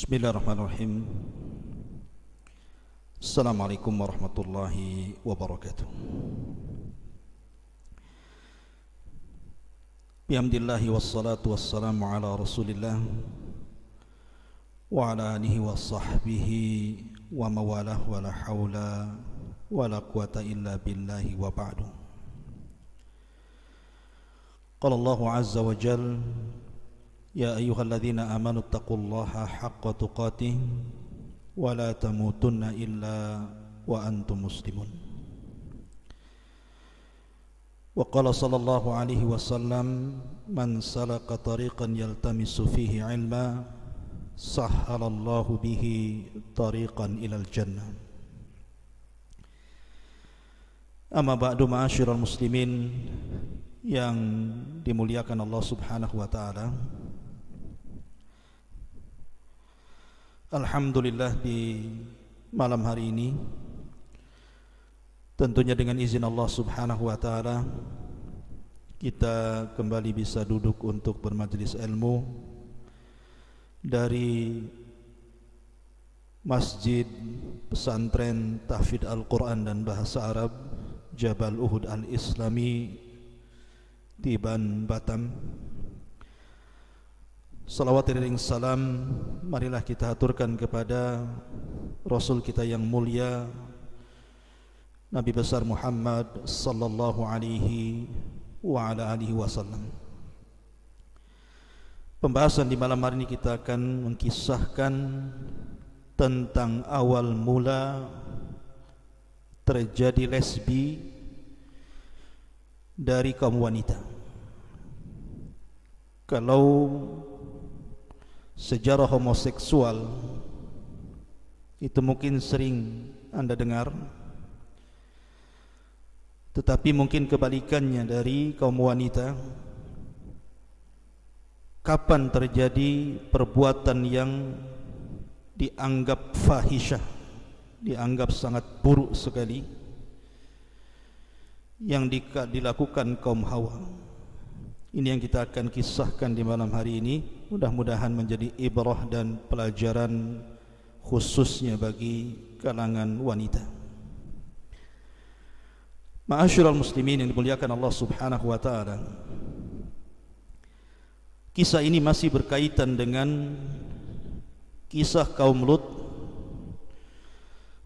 Bismillahirrahmanirrahim. Assalamualaikum warahmatullahi wabarakatuh. Bihamdillahi wassalatu wassalamu ala rasulillah Wa ala alihi wa sahbihi Wa mawalah wa la hawla Wa la quwata illa billahi wa ba'du. Qala Allahu azza wa jalla يا أيها الذين آمنوا اتقوا الله حق تقاته ولا تموتن إلا وأنتم مسلمون. وقال صلى الله عليه وسلم من سلك طريقا يلتمس فيه علما سهل الله به طريقا إلى الجنة. أما بعد معاشر المسلمين yang dimuliakan Allah Subhanahu wa taala Alhamdulillah di malam hari ini. Tentunya dengan izin Allah subhanahu wa ta'ala Kita kembali bisa duduk untuk bermajlis ilmu Dari Masjid Pesantren Tahfid Al-Quran dan Bahasa Arab Jabal Uhud Al-Islami Di Ban Batam Salawat dan salam marilah kita aturkan kepada Rasul kita yang mulia Nabi besar Muhammad sallallahu alaihi wa ala alihi wasallam. Pembahasan di malam hari ini kita akan mengkisahkan tentang awal mula terjadi lesbi dari kaum wanita. Kalau sejarah homoseksual itu mungkin sering Anda dengar. Tetapi mungkin kebalikannya dari kaum wanita. Kapan terjadi perbuatan yang dianggap fahisyah dianggap sangat buruk sekali yang dilakukan kaum hawa ini yang kita akan kisahkan di malam hari ini. Mudah-mudahan menjadi ibrah dan pelajaran Khususnya bagi kalangan wanita. Ma'asyurul muslimin yang dimuliakan Allah subhanahu wa ta'ala. Kisah ini masih berkaitan dengan Kisah kaum Lut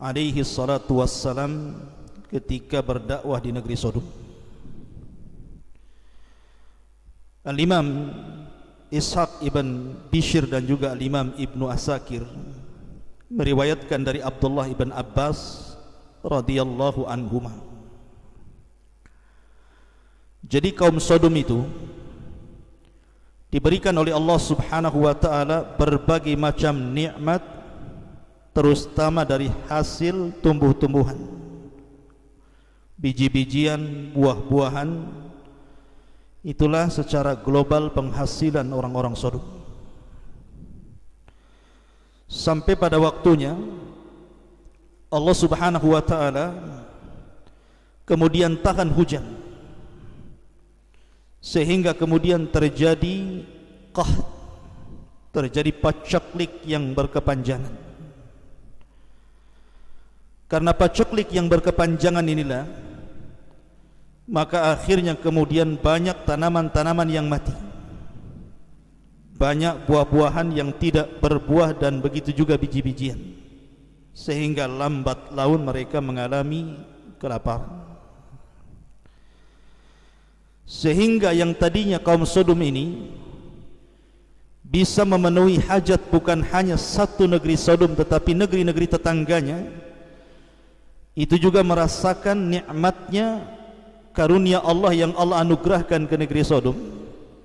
Alaihi salatu wassalam Ketika berdakwah di negeri Sodom Al-Imam Ishaq ibn Bishir dan juga Al-Imam Ibnu Asakir meriwayatkan dari Abdullah ibn Abbas radhiyallahu anhuma. Jadi kaum Sodom itu diberikan oleh Allah Subhanahu wa taala berbagai macam nikmat terutama dari hasil tumbuh-tumbuhan biji-bijian, buah-buahan Itulah secara global penghasilan orang-orang Sodom. Sampai pada waktunya Allah Subhanahu wa taala kemudian tahan hujan. Sehingga kemudian terjadi qah terjadi pacaklik yang berkepanjangan. Karena pacaklik yang berkepanjangan inilah maka akhirnya kemudian banyak tanaman-tanaman yang mati. Banyak buah-buahan yang tidak berbuah dan begitu juga biji-bijian. Sehingga lambat laun mereka mengalami kelaparan. Sehingga yang tadinya kaum Sodom ini bisa memenuhi hajat bukan hanya satu negeri Sodom tetapi negeri-negeri tetangganya itu juga merasakan nikmatnya karunia Allah yang Allah anugerahkan ke negeri Sodom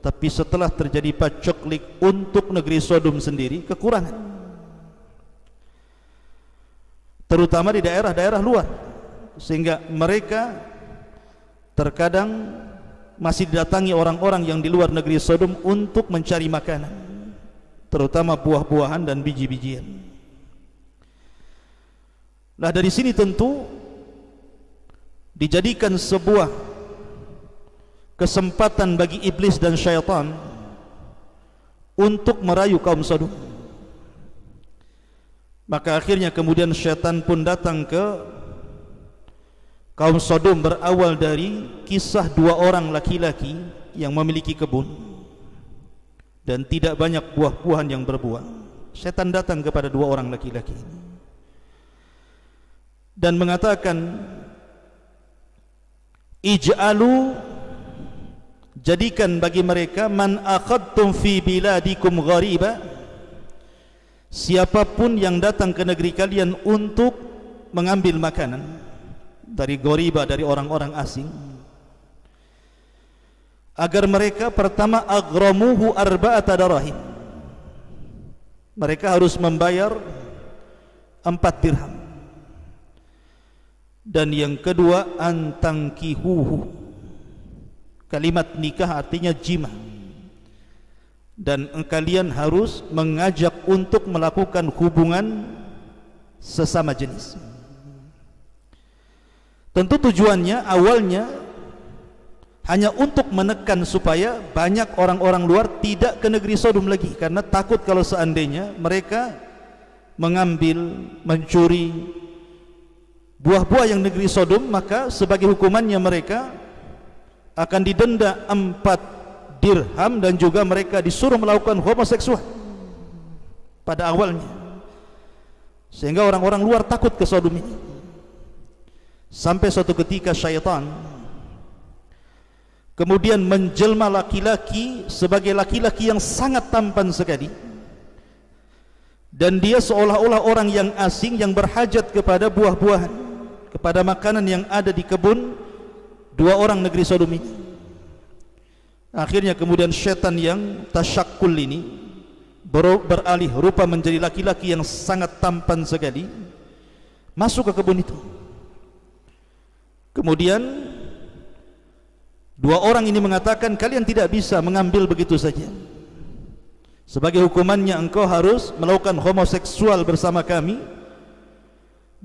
tapi setelah terjadi pacoklik untuk negeri Sodom sendiri kekurangan. Terutama di daerah-daerah luar sehingga mereka terkadang masih didatangi orang-orang yang di luar negeri Sodom untuk mencari makanan terutama buah-buahan dan biji-bijian. Nah dari sini tentu dijadikan sebuah kesempatan bagi iblis dan syaitan untuk merayu kaum Sodom. Maka akhirnya kemudian syaitan pun datang ke kaum Sodom berawal dari kisah dua orang laki-laki yang memiliki kebun dan tidak banyak buah-buahan yang berbuah. Syaitan datang kepada dua orang laki-laki dan mengatakan ij'alu jadikan bagi mereka man akhadtum fi biladikum ghariba siapapun yang datang ke negeri kalian untuk mengambil makanan dari ghariba dari orang-orang asing agar mereka pertama aghramuhu arba'ata darahim mereka harus membayar empat dirham dan yang kedua antangkihuhu kalimat nikah artinya jima dan kalian harus mengajak untuk melakukan hubungan sesama jenis. Tentu tujuannya awalnya hanya untuk menekan supaya banyak orang-orang luar tidak ke negeri Sodom lagi. Karena takut kalau seandainya mereka mengambil, mencuri buah-buah yang negeri Sodom maka sebagai hukumannya mereka akan didenda empat dirham dan juga mereka disuruh melakukan homoseksual pada awalnya. Sehingga orang-orang luar takut ke Sodom ini. Sampai suatu ketika syaitan kemudian menjelma laki-laki sebagai laki-laki yang sangat tampan sekali. Dan dia seolah-olah orang yang asing yang berhajat kepada buah-buahan kepada makanan yang ada di kebun dua orang negeri Sodom ini akhirnya kemudian syaitan yang tasyakul ini ber beralih rupa menjadi laki-laki yang sangat tampan sekali masuk ke kebun itu. Kemudian dua orang ini mengatakan kalian tidak bisa mengambil begitu saja. Sebagai hukumannya engkau harus melakukan homoseksual bersama kami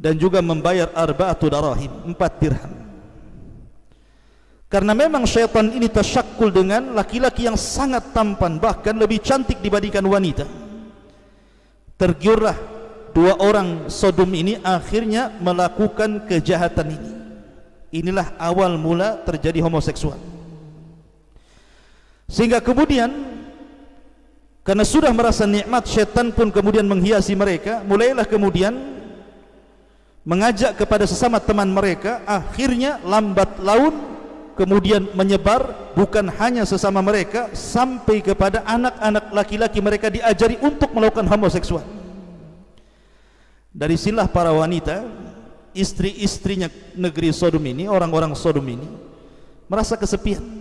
dan juga membayar arba'atu darahim empat dirham karena memang syaitan ini tersyakul dengan laki-laki yang sangat tampan bahkan lebih cantik dibandingkan wanita. Tergiurlah dua orang Sodom ini akhirnya melakukan kejahatan ini. Inilah awal mula terjadi homoseksual. Sehingga kemudian karena sudah merasa nikmat syaitan pun kemudian menghiasi mereka, mulailah kemudian mengajak kepada sesama teman mereka, akhirnya lambat laun kemudian menyebar bukan hanya sesama mereka sampai kepada anak-anak laki-laki mereka diajari untuk melakukan homoseksual. Dari silah para wanita istri-istrinya negeri Sodom ini orang-orang Sodom ini merasa kesepian.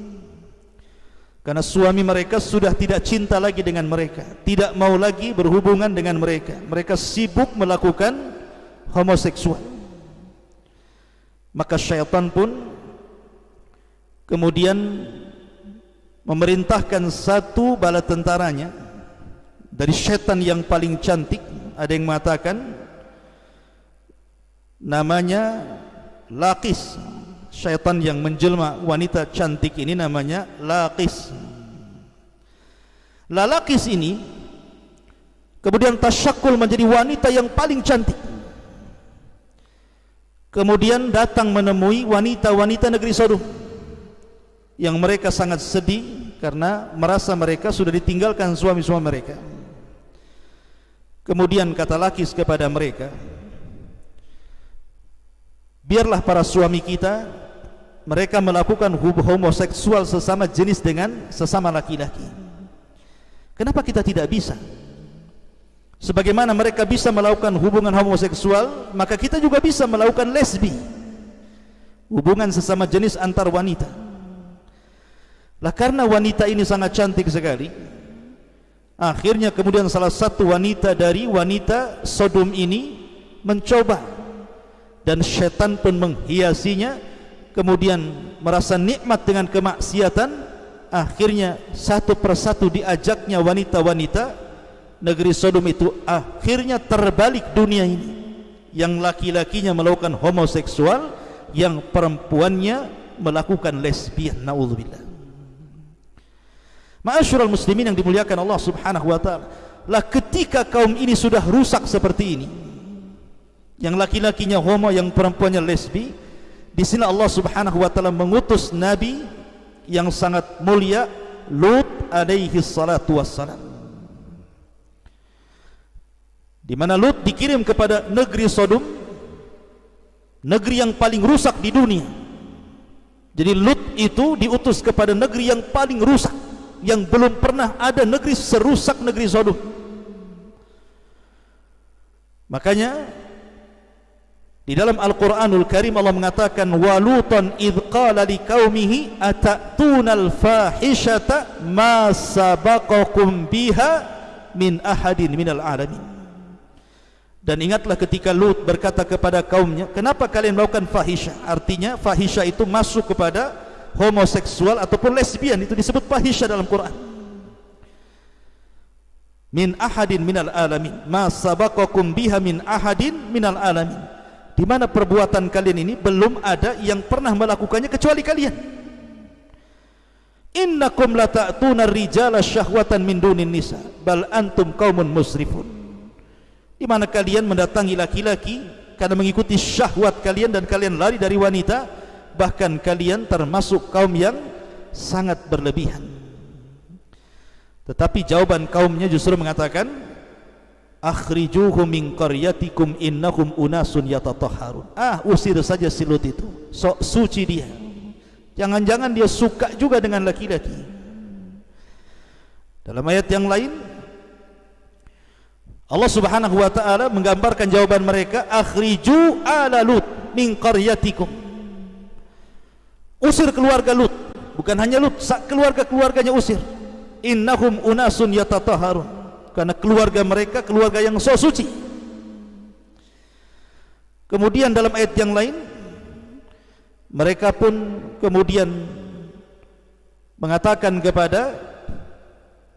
Karena suami mereka sudah tidak cinta lagi dengan mereka tidak mau lagi berhubungan dengan mereka. Mereka sibuk melakukan homoseksual. Maka syaitan pun kemudian memerintahkan satu bala tentaranya dari syaitan yang paling cantik. Ada yang mengatakan namanya Laqis. Syaitan yang menjelma wanita cantik ini namanya Laqis. Lalakis ini kemudian tasyakul menjadi wanita yang paling cantik kemudian datang menemui wanita-wanita negeri Sodom yang mereka sangat sedih karena merasa mereka sudah ditinggalkan suami-suami mereka. Kemudian kata Lakis kepada mereka, biarlah para suami kita mereka melakukan homoseksual sesama jenis dengan sesama laki-laki. Kenapa kita tidak bisa? Sebagaimana mereka bisa melakukan hubungan homoseksual, maka kita juga bisa melakukan lesbi. Hubungan sesama jenis antar wanita. Lah karena wanita ini sangat cantik sekali Akhirnya kemudian salah satu wanita dari wanita Sodom ini mencoba Dan syaitan pun menghiasinya Kemudian merasa nikmat dengan kemaksiatan Akhirnya satu persatu diajaknya wanita-wanita Negeri Sodom itu akhirnya terbalik dunia ini. Yang laki-lakinya melakukan homoseksual Yang perempuannya melakukan lesbian. Na'udzubillah. Ma'asyiral muslimin yang dimuliakan Allah Subhanahu wa taala. Lah ketika kaum ini sudah rusak seperti ini, yang laki-lakinya homo yang perempuannya lesbi di sini Allah Subhanahu wa taala mengutus nabi yang sangat mulia Lut alaihi salatu wassalam di mana Lut dikirim kepada negeri Sodom negeri yang paling rusak di dunia jadi Lut itu diutus kepada negeri yang paling rusak yang belum pernah ada negeri serusak negeri Sodom makanya di dalam Al-Quranul Karim Allah mengatakan walutan idh qala liqaumihi atatunal fahishata ma sabaqakum biha min ahadin minal alamin. Dan ingatlah ketika Lut berkata kepada kaumnya, kenapa kalian melakukan fahisha? Artinya fahisha itu masuk kepada homoseksual ataupun lesbian. Itu disebut fahisha dalam Quran. Min ahadin minal alamin, ma sabaqakum biha min ahadin minal alamin. Di mana perbuatan kalian ini belum ada yang pernah melakukannya kecuali kalian. Innakum la ta'tuna rijala syahwatan min dunin nisa. Bal antum qaumun musrifun di mana kalian mendatangi laki-laki karena mengikuti syahwat kalian dan kalian lari dari wanita bahkan kalian termasuk kaum yang sangat berlebihan. Tetapi jawaban kaumnya justru mengatakan akhrijuhum min qaryatikum innahum unasun yatatahharun. Ah usir saja si Lut itu. Sok suci dia. Jangan-jangan dia suka juga dengan laki-laki. Dalam ayat yang lain Allah Subhanahu wa taala menggambarkan jawaban mereka akhriju ala lut min qaryatikum. Usir keluarga lut. Bukan hanya lut keluarga-keluarganya usir. Innahum unasun yatatahharun. Karena keluarga mereka keluarga yang so suci. Kemudian dalam ayat yang lain mereka pun kemudian mengatakan kepada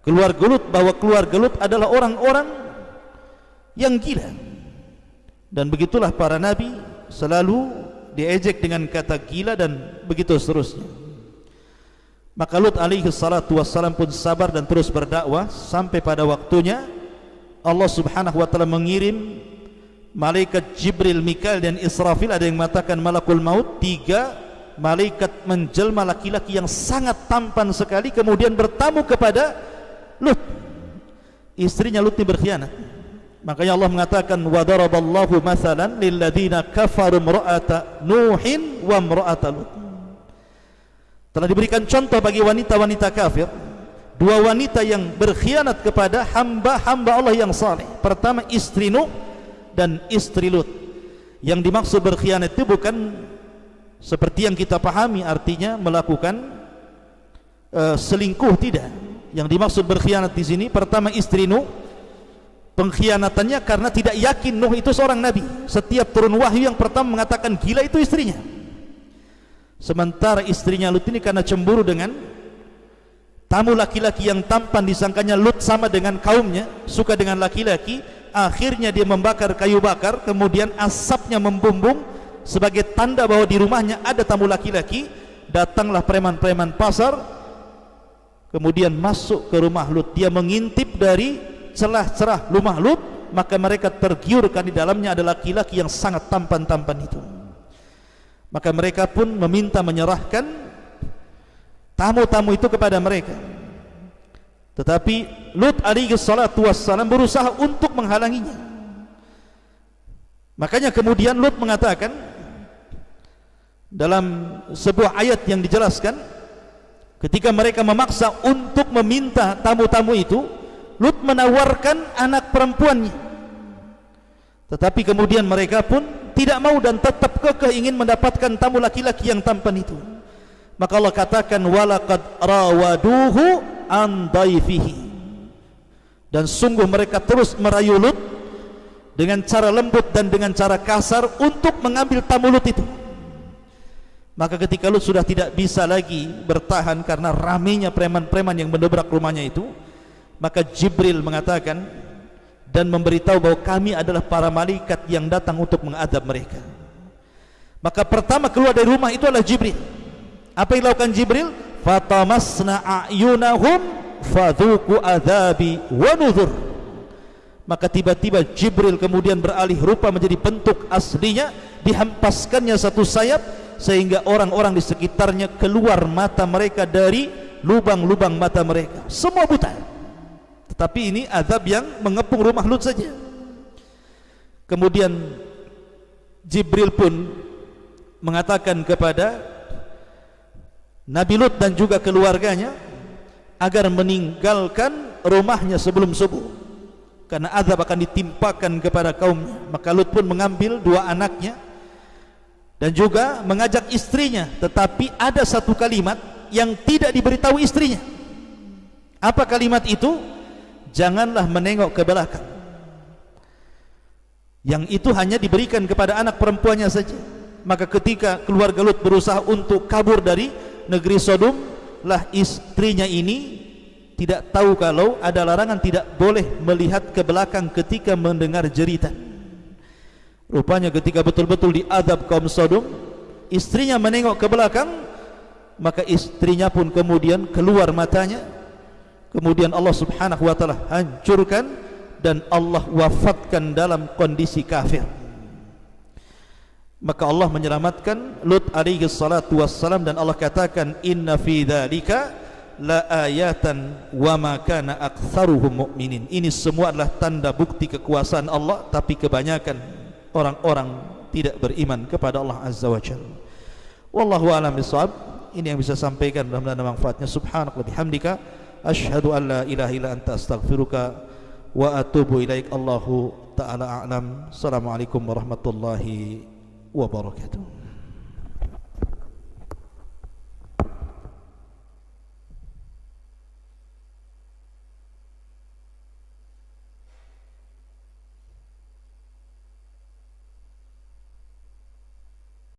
keluarga Lut bahwa keluarga Lut adalah orang-orang yang gila. Dan begitulah para nabi selalu diejek dengan kata gila dan begitu seterusnya. Maka Lut alaihi salatu wassalam pun sabar dan terus berdakwah sampai pada waktunya Allah subhanahu wa ta'ala mengirim malaikat Jibril, Mikael dan Israfil. Ada yang mengatakan malakul maut tiga malaikat menjelma laki-laki yang sangat tampan sekali kemudian bertamu kepada Lut. Istrinya Lut ini berkhianat makanya Allah mengatakan wa daraballahu masalan lilladina kafaru mra'ata nuhin wa mra'ata Lut. Telah diberikan contoh bagi wanita-wanita kafir. Dua wanita yang berkhianat kepada hamba-hamba Allah yang saleh. Pertama istri Nuh dan istri Lut. Yang dimaksud berkhianat itu bukan seperti yang kita pahami artinya melakukan uh, selingkuh tidak. Yang dimaksud berkhianat di sini pertama istri Nuh pengkhianatannya karena tidak yakin Nuh itu seorang nabi setiap turun wahyu yang pertama mengatakan gila itu istrinya Sementara istrinya Lut ini karena cemburu dengan tamu laki-laki yang tampan disangkanya Lut sama dengan kaumnya, suka dengan laki-laki, akhirnya dia membakar kayu bakar, kemudian asapnya membumbung sebagai tanda bahwa di rumahnya ada tamu laki-laki. Datanglah preman-preman pasar, kemudian masuk ke rumah Lut. Dia mengintip dari celah-celah rumah Lut, maka mereka tergiurkan di dalamnya ada laki-laki yang sangat tampan-tampan itu. Maka mereka pun meminta menyerahkan tamu-tamu itu kepada mereka. Tetapi Lut alaihi salatu wassalam berusaha untuk menghalanginya. Makanya kemudian Lut mengatakan dalam sebuah ayat yang dijelaskan ketika mereka memaksa untuk meminta tamu-tamu itu Lut menawarkan anak perempuannya. Tetapi kemudian mereka pun tidak mau dan tetap kekeh ingin mendapatkan tamu laki-laki yang tampan itu. Maka Allah katakan walaqad rawaduhu an daifihi dan sungguh mereka terus merayu Lut dengan cara lembut dan dengan cara kasar untuk mengambil tamu Lut itu. Maka ketika Lut sudah tidak bisa lagi bertahan karena ramenya preman-preman yang mendobrak rumahnya itu maka Jibril mengatakan dan memberitahu bahwa kami adalah para malaikat yang datang untuk mengadab mereka. Maka pertama keluar dari rumah itu adalah Jibril. Apa yang dilakukan Jibril? Fatamasna a'yunahum fadhuku adhabi wa nuzur. Maka tiba-tiba Jibril kemudian beralih rupa menjadi bentuk aslinya dihampaskannya satu sayap sehingga orang-orang di sekitarnya keluar mata mereka dari lubang-lubang mata mereka. Semua buta tetapi ini azab yang mengepung rumah Lut saja. Kemudian Jibril pun mengatakan kepada Nabi Lut dan juga keluarganya agar meninggalkan rumahnya sebelum subuh. Karena azab akan ditimpakan kepada kaumnya. Maka Lut pun mengambil dua anaknya dan juga mengajak istrinya. Tetapi ada satu kalimat yang tidak diberitahu istrinya. Apa kalimat itu janganlah menengok ke belakang yang itu hanya diberikan kepada anak perempuannya saja maka ketika keluarga Lut berusaha untuk kabur dari negeri Sodom lah istrinya ini tidak tahu kalau ada larangan tidak boleh melihat ke belakang ketika mendengar jeritan. Rupanya ketika betul-betul diadab kaum Sodom, istrinya menengok ke belakang, maka istrinya pun kemudian keluar matanya. Kemudian Allah Subhanahu wa taala hancurkan dan Allah wafatkan dalam kondisi kafir. Maka Allah menyelamatkan Lut alaihi salatu wassalam dan Allah katakan inna fi dzalika la ayatan wa ma kana aktsaruhum mu'minin. Ini semua adalah tanda bukti kekuasaan Allah tapi kebanyakan orang-orang tidak beriman kepada Allah Azza wa Jalla. Wallahu a'lam bishawab. Ini yang bisa sampaikan mudah-mudahan manfaatnya. Subhanallah bihamdika asyhadu an la ilaha illa anta astaghfiruka wa atubu ilaik. Allahu taala a'lam. Assalamualaikum warahmatullahi wabarakatuh.